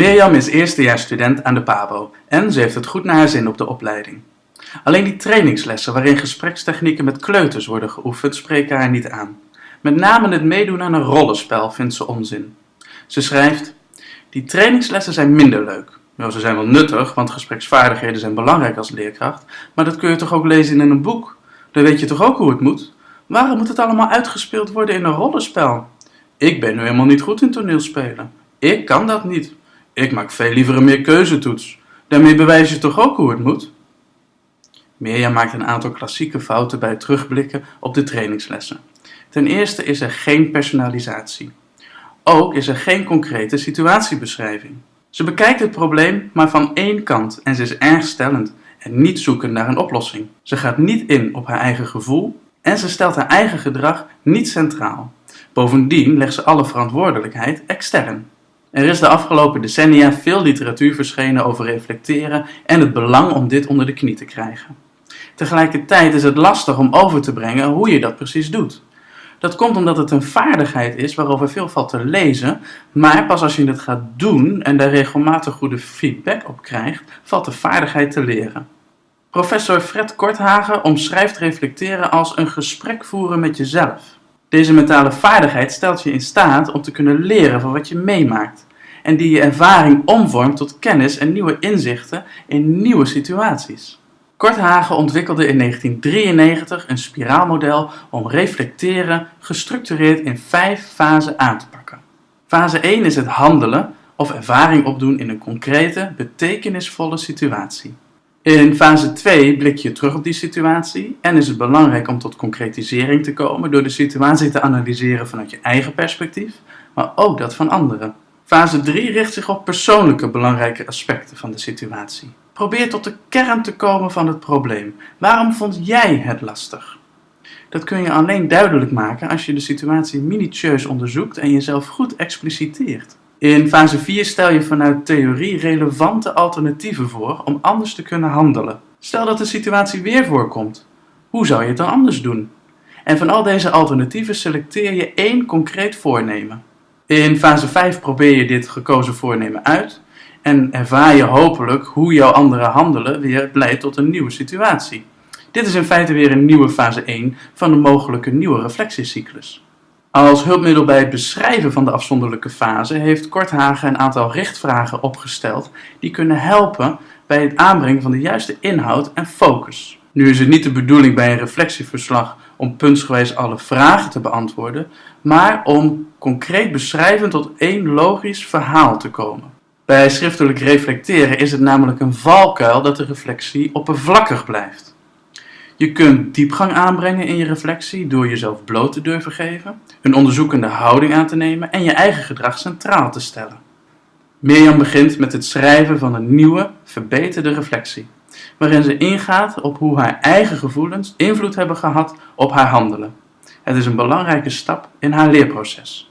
Mirjam is eerstejaarsstudent aan de PABO en ze heeft het goed naar haar zin op de opleiding. Alleen die trainingslessen waarin gesprekstechnieken met kleuters worden geoefend spreken haar niet aan. Met name het meedoen aan een rollenspel vindt ze onzin. Ze schrijft: Die trainingslessen zijn minder leuk. Nou, ze zijn wel nuttig, want gespreksvaardigheden zijn belangrijk als leerkracht, maar dat kun je toch ook lezen in een boek? Dan weet je toch ook hoe het moet? Waarom moet het allemaal uitgespeeld worden in een rollenspel? Ik ben nu helemaal niet goed in toneelspelen. Ik kan dat niet. Ik maak veel liever een meerkeuzetoets. Daarmee bewijs je toch ook hoe het moet? Mirjam maakt een aantal klassieke fouten bij het terugblikken op de trainingslessen. Ten eerste is er geen personalisatie. Ook is er geen concrete situatiebeschrijving. Ze bekijkt het probleem maar van één kant en ze is erg stellend en niet zoekend naar een oplossing. Ze gaat niet in op haar eigen gevoel en ze stelt haar eigen gedrag niet centraal. Bovendien legt ze alle verantwoordelijkheid extern. Er is de afgelopen decennia veel literatuur verschenen over reflecteren en het belang om dit onder de knie te krijgen. Tegelijkertijd is het lastig om over te brengen hoe je dat precies doet. Dat komt omdat het een vaardigheid is waarover veel valt te lezen, maar pas als je het gaat doen en daar regelmatig goede feedback op krijgt, valt de vaardigheid te leren. Professor Fred Korthagen omschrijft reflecteren als een gesprek voeren met jezelf. Deze mentale vaardigheid stelt je in staat om te kunnen leren van wat je meemaakt en die je ervaring omvormt tot kennis en nieuwe inzichten in nieuwe situaties. Korthagen ontwikkelde in 1993 een spiraalmodel om reflecteren gestructureerd in vijf fasen aan te pakken. Fase 1 is het handelen of ervaring opdoen in een concrete, betekenisvolle situatie. In fase 2 blik je terug op die situatie en is het belangrijk om tot concretisering te komen door de situatie te analyseren vanuit je eigen perspectief, maar ook dat van anderen. Fase 3 richt zich op persoonlijke belangrijke aspecten van de situatie. Probeer tot de kern te komen van het probleem. Waarom vond jij het lastig? Dat kun je alleen duidelijk maken als je de situatie minutieus onderzoekt en jezelf goed expliciteert. In fase 4 stel je vanuit theorie relevante alternatieven voor om anders te kunnen handelen. Stel dat de situatie weer voorkomt. Hoe zou je het dan anders doen? En van al deze alternatieven selecteer je één concreet voornemen. In fase 5 probeer je dit gekozen voornemen uit en ervaar je hopelijk hoe jouw andere handelen weer leidt tot een nieuwe situatie. Dit is in feite weer een nieuwe fase 1 van een mogelijke nieuwe reflectiecyclus. Als hulpmiddel bij het beschrijven van de afzonderlijke fase heeft Korthagen een aantal richtvragen opgesteld die kunnen helpen bij het aanbrengen van de juiste inhoud en focus. Nu is het niet de bedoeling bij een reflectieverslag om puntsgewijs alle vragen te beantwoorden, maar om concreet beschrijvend tot één logisch verhaal te komen. Bij schriftelijk reflecteren is het namelijk een valkuil dat de reflectie oppervlakkig blijft. Je kunt diepgang aanbrengen in je reflectie door jezelf bloot te durven geven, een onderzoekende houding aan te nemen en je eigen gedrag centraal te stellen. Mirjam begint met het schrijven van een nieuwe, verbeterde reflectie, waarin ze ingaat op hoe haar eigen gevoelens invloed hebben gehad op haar handelen. Het is een belangrijke stap in haar leerproces.